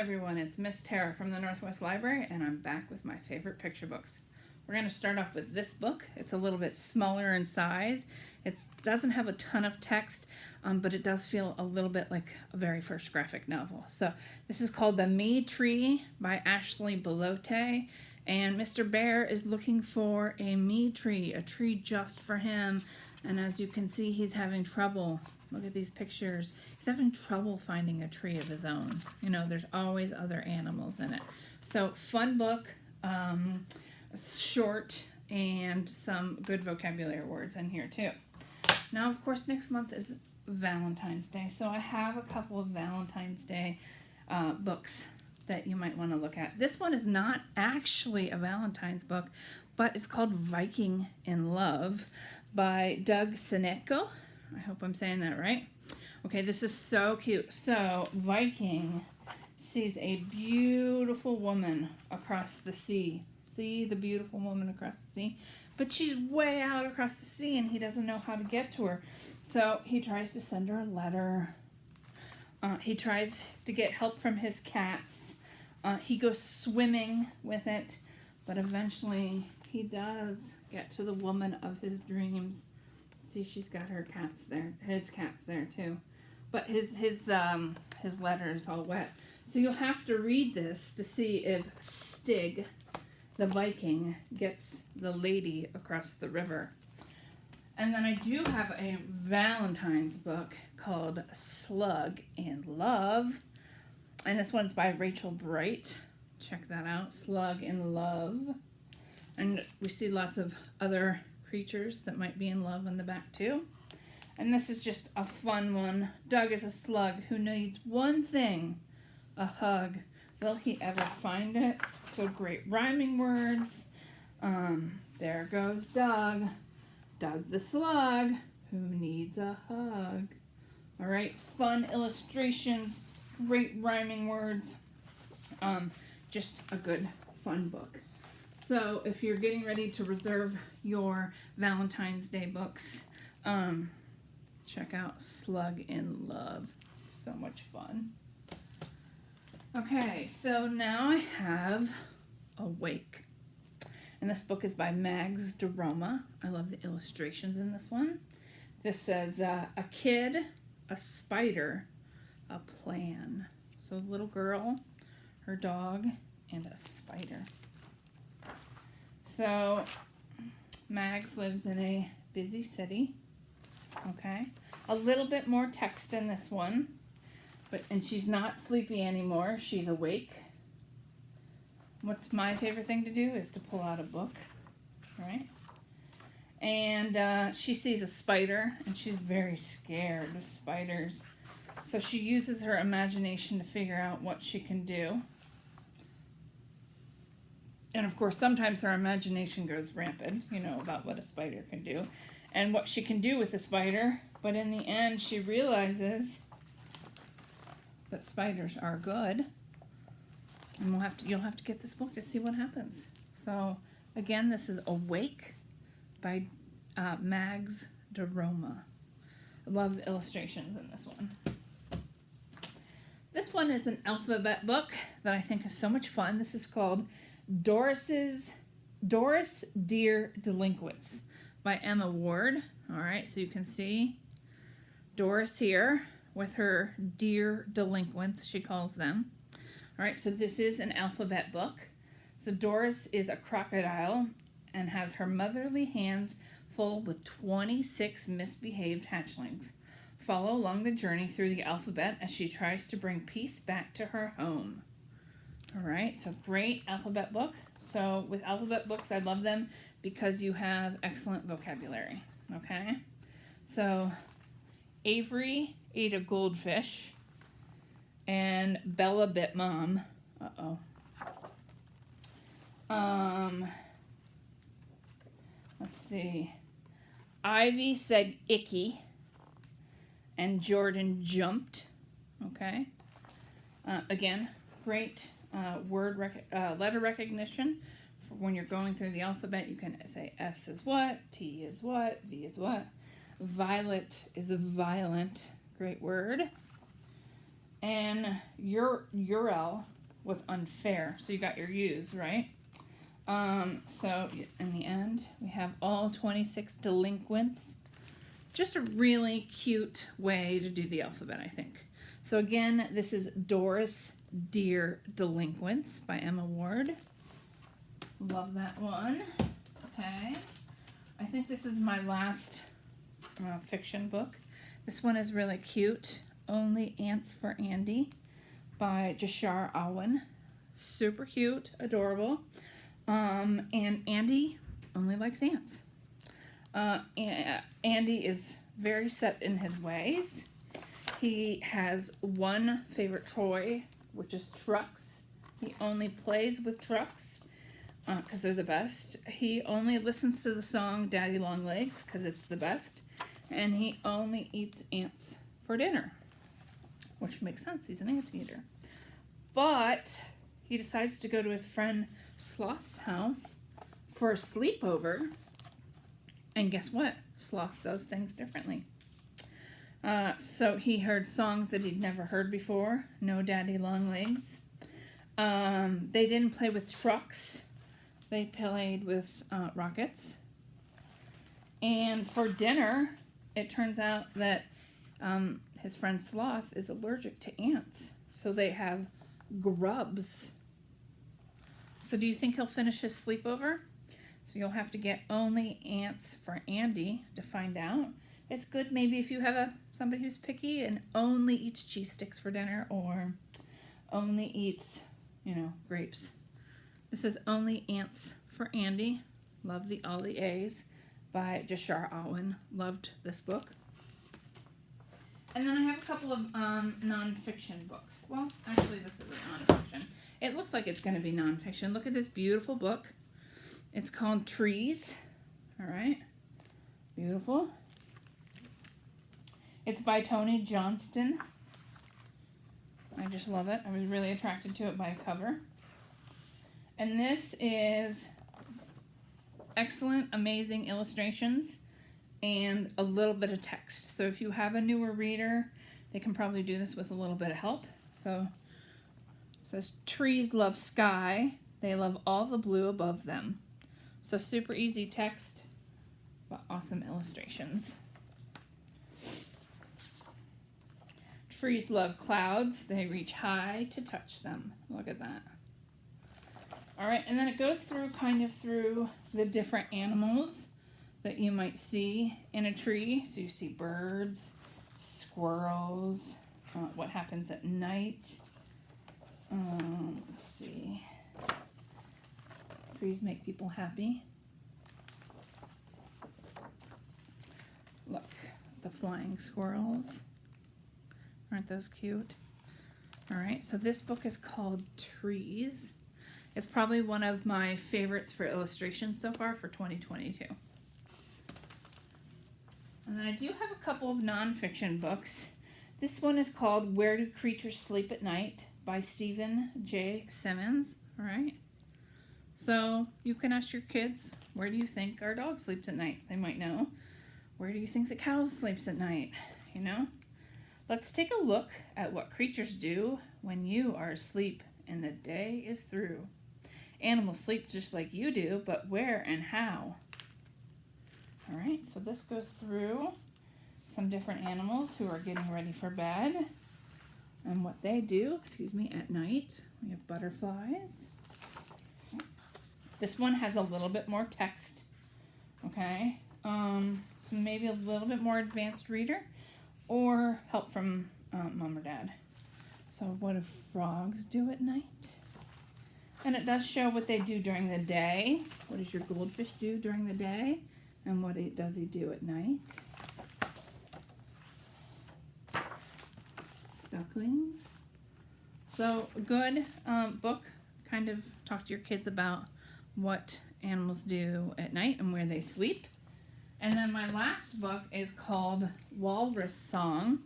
everyone, it's Miss Tara from the Northwest Library, and I'm back with my favorite picture books. We're going to start off with this book. It's a little bit smaller in size. It doesn't have a ton of text, um, but it does feel a little bit like a very first graphic novel. So this is called The Me Tree by Ashley Belote, and Mr. Bear is looking for a me tree, a tree just for him. And as you can see, he's having trouble Look at these pictures. He's having trouble finding a tree of his own. You know, there's always other animals in it. So fun book, um, short, and some good vocabulary words in here too. Now, of course, next month is Valentine's Day. So I have a couple of Valentine's Day uh, books that you might want to look at. This one is not actually a Valentine's book, but it's called Viking in Love by Doug Senetko I hope I'm saying that right. Okay, this is so cute. So, Viking sees a beautiful woman across the sea. See the beautiful woman across the sea? But she's way out across the sea and he doesn't know how to get to her. So he tries to send her a letter. Uh, he tries to get help from his cats. Uh, he goes swimming with it, but eventually he does get to the woman of his dreams. See, she's got her cats there, his cats there too. But his his um his letter is all wet. So you'll have to read this to see if Stig, the Viking, gets the lady across the river. And then I do have a Valentine's book called Slug in Love. And this one's by Rachel Bright. Check that out. Slug in Love. And we see lots of other creatures that might be in love on the back too. And this is just a fun one. Doug is a slug who needs one thing, a hug. Will he ever find it? So great rhyming words. Um, there goes Doug. Doug the slug who needs a hug. All right, fun illustrations, great rhyming words. Um, just a good, fun book. So if you're getting ready to reserve your Valentine's Day books, um, check out Slug in Love. So much fun. Okay, so now I have Awake. And this book is by Mags DeRoma. I love the illustrations in this one. This says uh, a kid, a spider, a plan. So little girl, her dog, and a spider. So Mags lives in a busy city. Okay. A little bit more text in this one. But and she's not sleepy anymore. She's awake. What's my favorite thing to do is to pull out a book. Right? And uh, she sees a spider and she's very scared of spiders. So she uses her imagination to figure out what she can do and of course, sometimes her imagination goes rampant, you know, about what a spider can do and what she can do with a spider. But in the end, she realizes that spiders are good. And we'll have to, you'll have to get this book to see what happens. So, again, this is Awake by uh, Mags DeRoma. I love the illustrations in this one. This one is an alphabet book that I think is so much fun. This is called Doris's Doris Dear Delinquents by Emma Ward. All right, so you can see Doris here with her dear delinquents, she calls them. All right, so this is an alphabet book. So Doris is a crocodile and has her motherly hands full with 26 misbehaved hatchlings. Follow along the journey through the alphabet as she tries to bring peace back to her home. All right, so great alphabet book. So with alphabet books, I love them because you have excellent vocabulary, okay? So Avery ate a goldfish and Bella bit mom. Uh-oh. Um, let's see. Ivy said icky and Jordan jumped, okay? Uh, again, great uh, word rec uh, letter recognition. For when you're going through the alphabet, you can say S is what, T is what, V is what. Violet is a violent, great word. and your URL was unfair. So you got your U's, right? Um, so in the end, we have all 26 delinquents. Just a really cute way to do the alphabet, I think. So again, this is Doris Dear Delinquents by Emma Ward. Love that one. Okay. I think this is my last uh, fiction book. This one is really cute. Only Ants for Andy by Jashar Awan. Super cute, adorable. Um, and Andy only likes ants. Uh, Andy is very set in his ways. He has one favorite toy, which is trucks. He only plays with trucks because uh, they're the best. He only listens to the song Daddy Long Legs because it's the best. And he only eats ants for dinner, which makes sense. He's an ant eater. But he decides to go to his friend Sloth's house for a sleepover. And guess what? Sloth does things differently. Uh, so he heard songs that he'd never heard before. No Daddy Long Legs. Um, they didn't play with trucks. They played with uh, rockets. And for dinner, it turns out that um, his friend Sloth is allergic to ants. So they have grubs. So do you think he'll finish his sleepover? So you'll have to get only ants for Andy to find out. It's good maybe if you have a somebody who's picky and only eats cheese sticks for dinner or only eats, you know, grapes. This is Only Ants for Andy. Love the all the A's by Jashar Awan. Loved this book. And then I have a couple of um, nonfiction books. Well, actually, this isn't nonfiction. It looks like it's going to be nonfiction. Look at this beautiful book. It's called Trees. All right. Beautiful. It's by Tony Johnston. I just love it. I was really attracted to it by cover. And this is excellent, amazing illustrations and a little bit of text. So if you have a newer reader, they can probably do this with a little bit of help. So it says, trees love sky. They love all the blue above them. So super easy text, but awesome illustrations. Trees love clouds. They reach high to touch them. Look at that. All right, and then it goes through kind of through the different animals that you might see in a tree. So you see birds, squirrels, uh, what happens at night. Um, let's see. Trees make people happy. Look, the flying squirrels. Aren't those cute? All right, so this book is called Trees. It's probably one of my favorites for illustrations so far for 2022. And then I do have a couple of nonfiction books. This one is called Where Do Creatures Sleep at Night by Stephen J. Simmons. All right. So you can ask your kids, where do you think our dog sleeps at night? They might know. Where do you think the cow sleeps at night? You know? Let's take a look at what creatures do when you are asleep and the day is through. Animals sleep just like you do, but where and how? All right, so this goes through some different animals who are getting ready for bed and what they do, excuse me, at night. We have butterflies. This one has a little bit more text, okay? Um, so maybe a little bit more advanced reader or help from um, mom or dad. So what do frogs do at night? And it does show what they do during the day. What does your goldfish do during the day? And what does he do at night? Ducklings. So good um, book. Kind of talk to your kids about what animals do at night and where they sleep. And then my last book is called Walrus Song,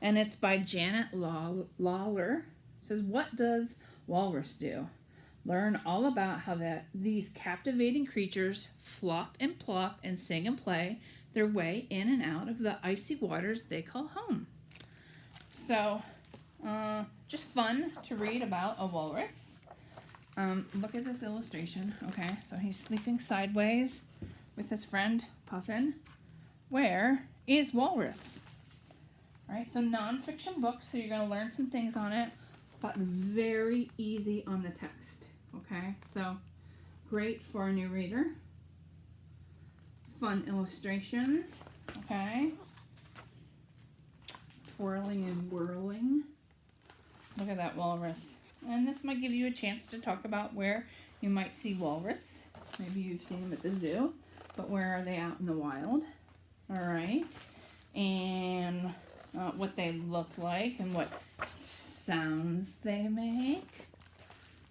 and it's by Janet Lawler. It says, What does walrus do? Learn all about how that these captivating creatures flop and plop and sing and play their way in and out of the icy waters they call home. So Uh, just fun to read about a walrus. Um, look at this illustration. Okay, so he's sleeping sideways with his friend Puffin. Where is Walrus? All right, so nonfiction book, so you're going to learn some things on it, but very easy on the text. Okay, so great for a new reader. Fun illustrations. Okay, twirling and whirling. Look at that walrus. And this might give you a chance to talk about where you might see walrus. Maybe you've seen them at the zoo, but where are they out in the wild? All right. And uh, what they look like and what sounds they make.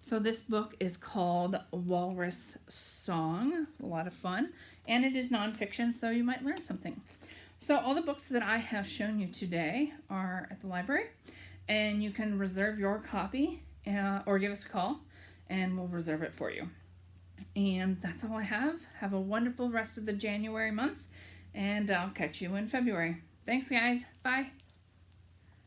So this book is called Walrus Song. A lot of fun. And it is nonfiction, so you might learn something. So all the books that I have shown you today are at the library. And you can reserve your copy uh, or give us a call and we'll reserve it for you. And that's all I have. Have a wonderful rest of the January month and I'll catch you in February. Thanks, guys. Bye.